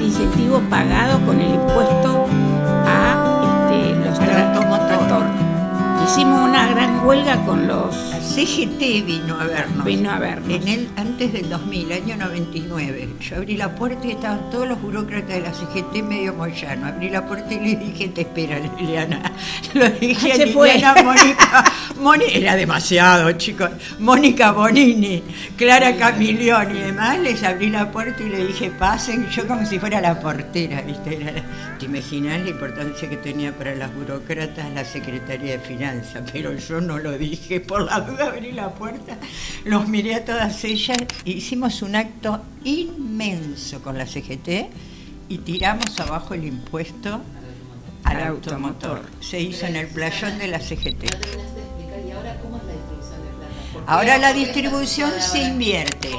el incentivo pagado con el impuesto a este, los automotor. Hicimos una gran huelga con los CGT vino a vernos. Vino a vernos. En el, antes del 2000, año 99. Yo abrí la puerta y estaban todos los burócratas de la CGT medio moyano. Abrí la puerta y le dije, te espera, Liliana. Lo dije a Liliana Mónica. era demasiado, chicos. Mónica Bonini, Clara Camilioni y demás. Les abrí la puerta y le dije, pasen. Yo como si fuera la portera, ¿viste? ¿Te imaginas la importancia que tenía para las burócratas la Secretaría de Finanzas? Pero yo no lo dije por la duda abrí la puerta, los miré a todas ellas, hicimos un acto inmenso con la CGT y tiramos abajo el impuesto al automotor. Se hizo en el playón de la CGT. Ahora la distribución se invierte.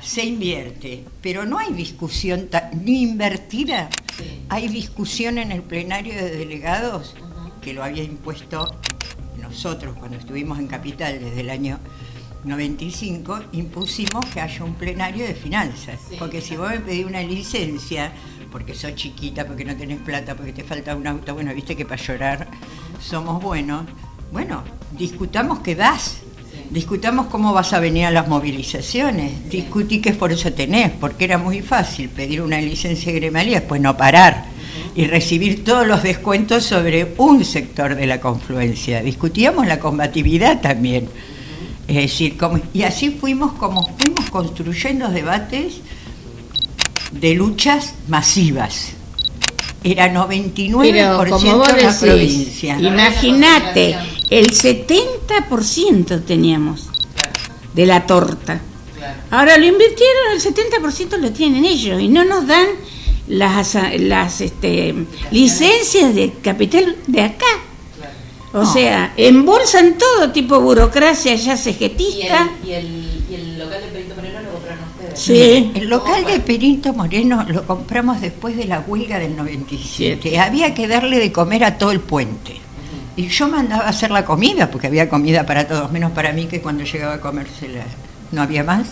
Se invierte, pero no hay discusión ni invertida. Hay discusión en el plenario de delegados que lo había impuesto nosotros cuando estuvimos en Capital desde el año 95, impusimos que haya un plenario de finanzas. porque si vos me pedís una licencia, porque sos chiquita, porque no tenés plata, porque te falta un auto, bueno, viste que para llorar somos buenos, bueno, discutamos que das. Discutamos cómo vas a venir a las movilizaciones, discutí qué esfuerzo tenés, porque era muy fácil pedir una licencia gremial y después no parar y recibir todos los descuentos sobre un sector de la confluencia. Discutíamos la combatividad también. Es decir, y así fuimos como fuimos construyendo debates de luchas masivas. Era 99% de la provincia. Imagínate, el 70% teníamos de la torta. Ahora lo invirtieron, el 70% lo tienen ellos y no nos dan las, las este, licencias de capital de acá. O sea, embolsan todo tipo de burocracia ya cegetista. ¿Y el, y el, local de Perito Moreno lo compraron ustedes? Sí. El local de Perito Moreno lo compramos después de la huelga del 97. Había que darle de comer a todo el puente. Y yo mandaba a hacer la comida, porque había comida para todos, menos para mí que cuando llegaba a comérsela no había más.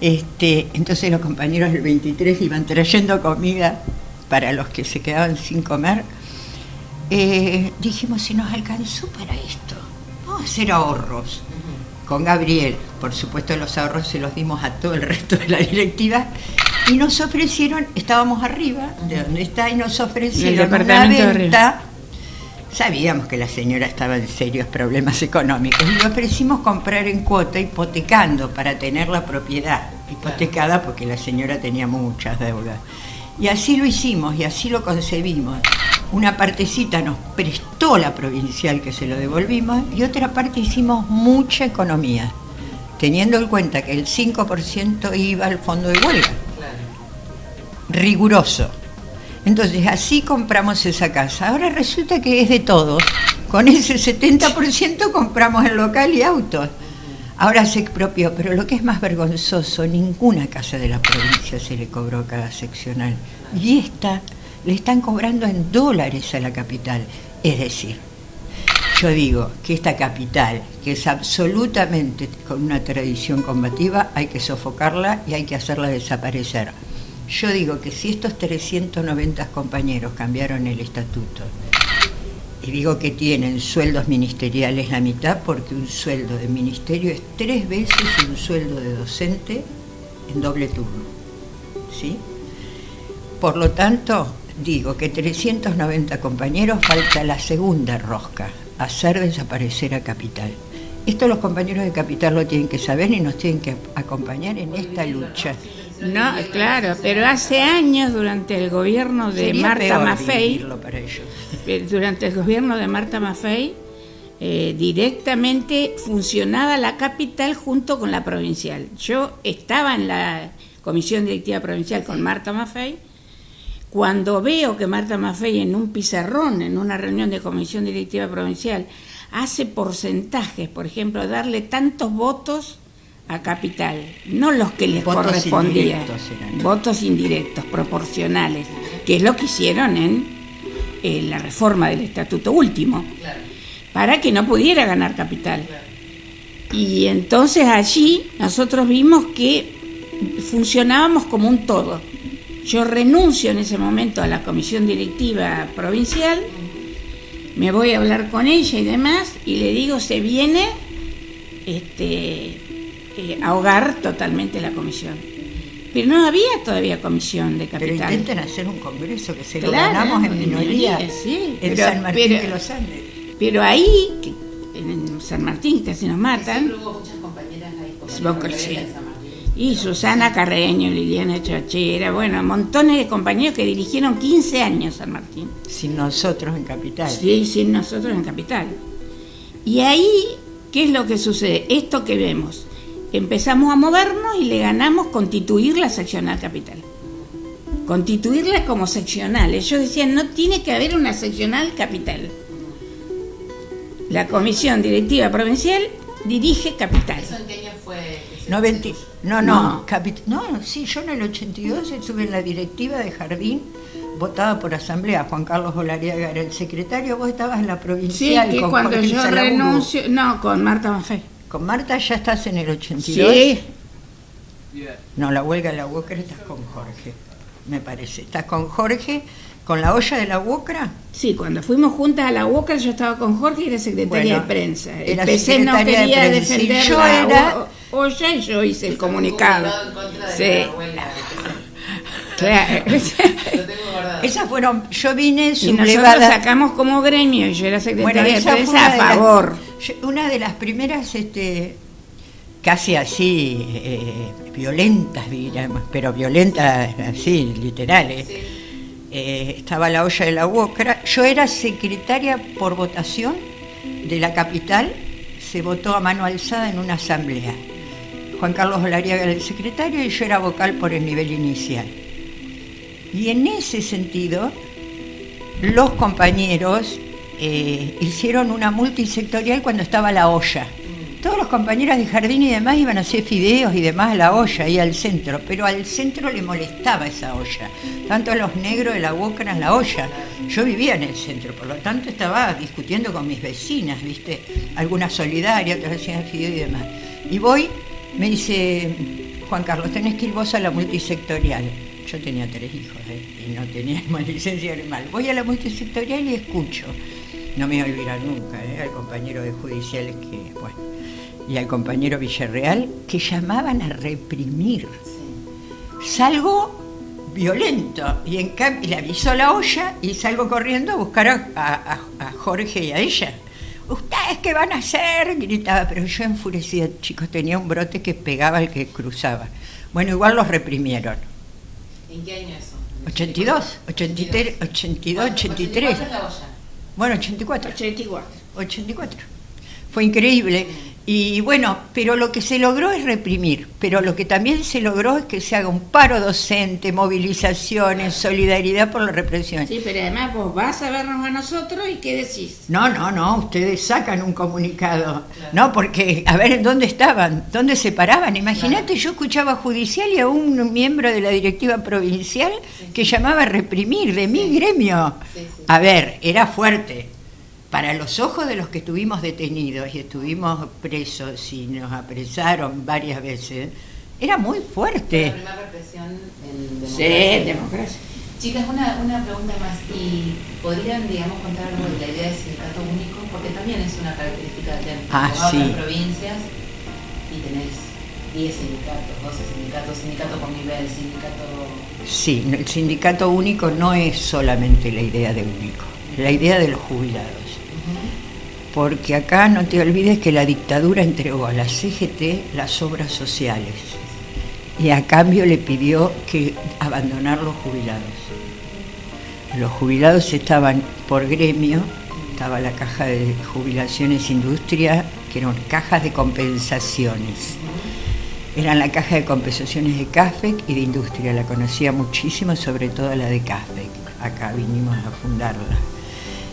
Este, entonces los compañeros del 23 iban trayendo comida para los que se quedaban sin comer. Eh, dijimos, si nos alcanzó para esto, vamos a hacer ahorros. Con Gabriel, por supuesto los ahorros se los dimos a todo el resto de la directiva y nos ofrecieron, estábamos arriba de donde está y nos ofrecieron una venta Sabíamos que la señora estaba en serios problemas económicos y le ofrecimos comprar en cuota hipotecando para tener la propiedad hipotecada porque la señora tenía muchas deudas. Y así lo hicimos y así lo concebimos. Una partecita nos prestó la provincial que se lo devolvimos y otra parte hicimos mucha economía, teniendo en cuenta que el 5% iba al fondo de huelga. Riguroso entonces así compramos esa casa. Ahora resulta que es de todos. Con ese 70% compramos el local y autos. Ahora se expropió, pero lo que es más vergonzoso, ninguna casa de la provincia se le cobró cada seccional. Y esta le están cobrando en dólares a la capital. Es decir, yo digo que esta capital, que es absolutamente con una tradición combativa, hay que sofocarla y hay que hacerla desaparecer. Yo digo que si estos 390 compañeros cambiaron el estatuto, y digo que tienen sueldos ministeriales la mitad, porque un sueldo de ministerio es tres veces un sueldo de docente en doble turno. ¿Sí? Por lo tanto, digo que 390 compañeros falta la segunda rosca, hacer desaparecer a Capital. Esto los compañeros de Capital lo tienen que saber y nos tienen que acompañar en esta lucha. No, claro, pero hace años durante el gobierno de Marta Maffei, eh, durante el gobierno de Marta Maffei, eh, directamente funcionaba la capital junto con la provincial. Yo estaba en la comisión directiva provincial con Marta Maffei. Cuando veo que Marta Maffei en un pizarrón, en una reunión de comisión directiva provincial, hace porcentajes, por ejemplo, darle tantos votos a capital, no los que les correspondían, votos indirectos, proporcionales, que es lo que hicieron en, la reforma del estatuto último, para que no pudiera ganar capital. Y entonces allí nosotros vimos que funcionábamos como un todo. Yo renuncio en ese momento a la comisión directiva provincial, me voy a hablar con ella y demás, y le digo, se viene este, eh, ahogar totalmente la comisión. Pero no había todavía comisión de capital. Pero intenten hacer un congreso que se lo ganamos en minoría, sí, en San Martín de los Andes. Pero ahí, en San Martín casi nos matan. hubo muchas compañeras ahí. Y Susana Carreño, Liliana Chachera, bueno, montones de compañeros que dirigieron 15 años San Martín. Sin nosotros en Capital. Sí, sin nosotros en Capital. Y ahí, ¿qué es lo que sucede? Esto que vemos empezamos a movernos y le ganamos constituir la seccional capital. Constituirla como seccional. Ellos decían, no tiene que haber una seccional capital. La comisión directiva provincial dirige capital. ¿Eso en qué año fue? No, no, no, sí, yo en el 82 estuve en la directiva de Jardín votada por asamblea, Juan Carlos Olariaga era el secretario, vos estabas en la provincial. Sí, que cuando yo renuncio, no, con Marta Maffei. Con Marta ya estás en el 82. Sí. No, la huelga de la UOCRA estás con Jorge, me parece. ¿Estás con Jorge? ¿Con la olla de la UOCRA? Sí, cuando fuimos juntas a la UOCRA yo estaba con Jorge y era secretaria de prensa. El PC no quería de defender yo la era... olla y yo hice el comunicado. Sí. Claro. Esas fueron, yo vine sublevada. Y nosotros sacamos como gremio y yo era secretaria de prensa a favor una de las primeras, este, casi así, eh, violentas, pero violentas así, literales. Eh, estaba la olla de la UOCRA. Yo era secretaria por votación de la capital, se votó a mano alzada en una asamblea. Juan Carlos Olariaga era el secretario y yo era vocal por el nivel inicial. Y en ese sentido, los compañeros eh, hicieron una multisectorial cuando estaba la olla. Todos los compañeros de jardín y demás iban a hacer fideos y demás a la olla y al centro, pero al centro le molestaba esa olla. Tanto a los negros de la eran la olla. Yo vivía en el centro, por lo tanto estaba discutiendo con mis vecinas, ¿viste? Algunas solidarias, otras hacían fideos y demás. Y voy, me dice, Juan Carlos, tenés que ir vos a la multisectorial. Yo tenía tres hijos ¿eh? y no tenía licencia animal. Voy a la multisectorial y escucho no me voy a olvidar nunca, ¿eh? al compañero de judiciales que, bueno, y al compañero Villarreal, que llamaban a reprimir. Salgo violento y en cambio le avisó la olla y salgo corriendo a buscar a, Jorge y a ella. ¿Ustedes qué van a hacer? gritaba, pero yo enfurecida, chicos, tenía un brote que pegaba al que cruzaba. Bueno, igual los reprimieron. ¿En qué año eso? 82, 83, 82, 83. Bueno, 84. 84. 84. Fue increíble. Y bueno, pero lo que se logró es reprimir, pero lo que también se logró es que se haga un paro docente, movilizaciones, solidaridad por la represión. Sí, pero además vos vas a vernos a nosotros y ¿qué decís? No, no, no, ustedes sacan un comunicado. No, porque, a ver, ¿en dónde estaban? ¿Dónde se paraban? Imagínate, yo escuchaba judicial y a un miembro de la directiva provincial que llamaba a reprimir de mi gremio. A ver, era fuerte para los ojos de los que estuvimos detenidos y estuvimos presos y nos apresaron varias veces, era muy fuerte. La primera represión en democracia. Sí, democracia. Chicas, una, una pregunta más. ¿Y podrían, digamos, contar algo de la idea del sindicato único? Porque también es una característica de ah, otras provincias y tenés 10 sindicatos, 12 sindicatos, sindicato con nivel, sindicato... Sí, el sindicato único no es solamente la idea de único, la idea de los jubilados porque acá no te olvides que la dictadura entregó a la CGT las obras sociales y a cambio le pidió que abandonar los jubilados. Los jubilados estaban por gremio, estaba la caja de jubilaciones industria, que eran cajas de compensaciones. Eran la caja de compensaciones de CAFEC y de industria, la conocía muchísimo, sobre todo la de CAFEC. Acá vinimos a fundarla.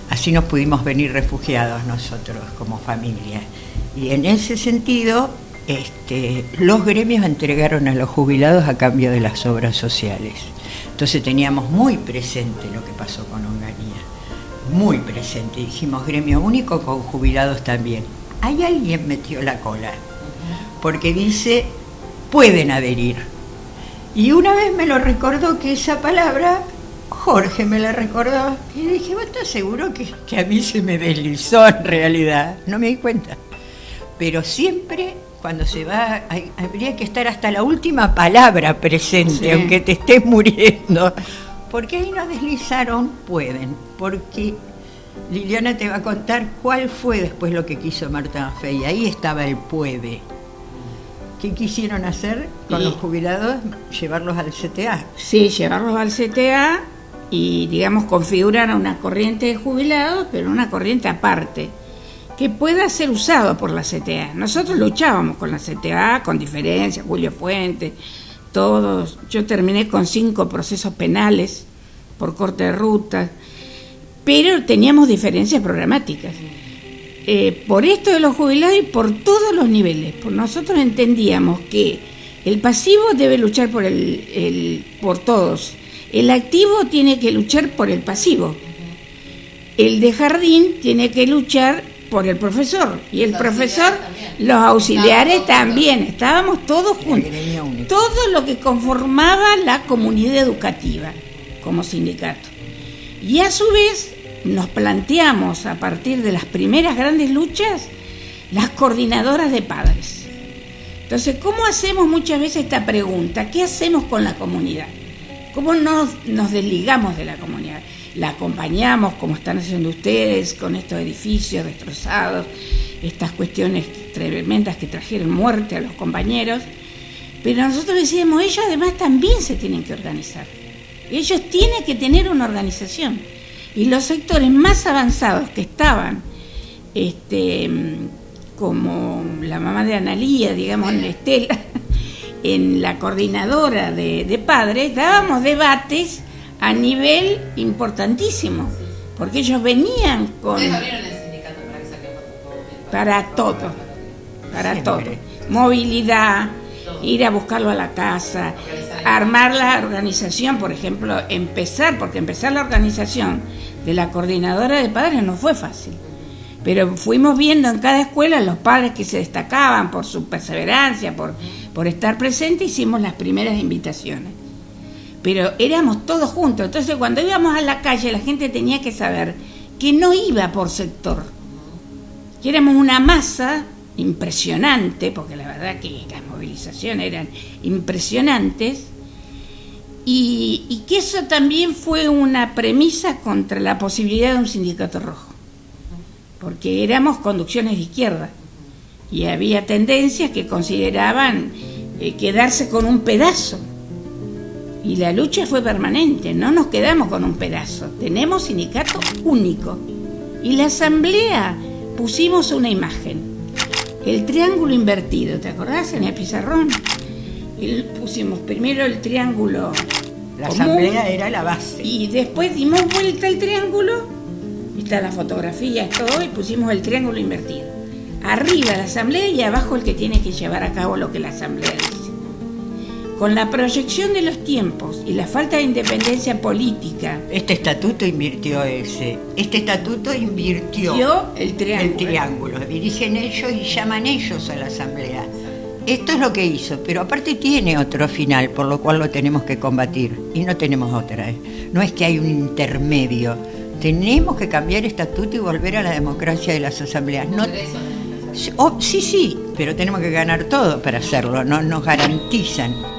Así nos pudimos venir refugiados nosotros como familia. Y en ese sentido, este, los gremios entregaron a los jubilados a cambio de las obras sociales. Entonces teníamos muy presente lo que pasó con Onganía, muy presente. Dijimos gremio único con jubilados también. Hay alguien metió la cola, porque dice, pueden adherir. Y una vez me lo recordó que esa palabra, Jorge me la recordó. Y dije, ¿vos estás seguro que, que a mí se me deslizó en realidad? No me di cuenta. Pero siempre cuando se va, habría que estar hasta la última palabra presente, aunque te estés muriendo. Porque ahí nos deslizaron, pueden. Porque Liliana te va a contar cuál fue después lo que quiso Marta Maffei. Ahí estaba el puede. ¿Qué quisieron hacer con los jubilados? Llevarlos al CTA. Sí, llevarlos al CTA y, digamos, configurar una corriente de jubilados, pero una corriente aparte que pueda ser usado por la CTA. Nosotros luchábamos con la CTA, con diferencia, Julio Fuente, todos. Yo terminé con cinco procesos penales por corte de ruta, pero teníamos diferencias programáticas. Eh, por esto de los jubilados y por todos los niveles. Por nosotros entendíamos que el pasivo debe luchar por, el, por todos. El activo tiene que luchar por el pasivo. El de jardín tiene que luchar por el profesor y el profesor, los auxiliares también, estábamos todos juntos, todo lo que conformaba la comunidad educativa como sindicato. Y a su vez nos planteamos a partir de las primeras grandes luchas las coordinadoras de padres. Entonces, ¿cómo hacemos muchas veces esta pregunta? ¿Qué hacemos con la comunidad? ¿Cómo nos, nos desligamos de la comunidad? la acompañamos como están haciendo ustedes con estos edificios destrozados, estas cuestiones tremendas que trajeron muerte a los compañeros. Pero nosotros decíamos, ellos además también se tienen que organizar. Ellos tienen que tener una organización. Y los sectores más avanzados que estaban, este, como la mamá de Analía, digamos, Estela, en la coordinadora de, de padres, dábamos debates a nivel importantísimo, porque ellos venían con... para todo, para todo. Movilidad, ir a buscarlo a la casa, armar la organización, por ejemplo, empezar, porque empezar la organización de la coordinadora de padres no fue fácil. Pero fuimos viendo en cada escuela los padres que se destacaban por su perseverancia, por, por estar presentes, hicimos las primeras invitaciones. Pero éramos todos juntos. Entonces cuando íbamos a la calle la gente tenía que saber que no iba por sector, que éramos una masa impresionante, porque la verdad que las movilizaciones eran impresionantes, y, y que eso también fue una premisa contra la posibilidad de un sindicato rojo, porque éramos conducciones de izquierda. Y había tendencias que consideraban eh, quedarse con un pedazo y la lucha fue permanente, no nos quedamos con un pedazo, tenemos sindicato único. Y la asamblea pusimos una imagen, el triángulo invertido, ¿te acordás en el pizarrón? Y pusimos primero el triángulo. La asamblea era la base. Y después dimos vuelta al triángulo, está la fotografía, todo, y pusimos el triángulo invertido. Arriba la asamblea y abajo el que tiene que llevar a cabo lo que la asamblea dice. Con la proyección de los tiempos y la falta de independencia política. Este estatuto invirtió ese. Este estatuto invirtió el triángulo. el triángulo. Dirigen ellos y llaman ellos a la asamblea. Esto es lo que hizo, pero aparte tiene otro final, por lo cual lo tenemos que combatir. Y no tenemos otra. ¿eh? No es que hay un intermedio. Tenemos que cambiar el estatuto y volver a la democracia de las asambleas. No, oh, sí, sí, pero tenemos que ganar todo para hacerlo. No nos garantizan.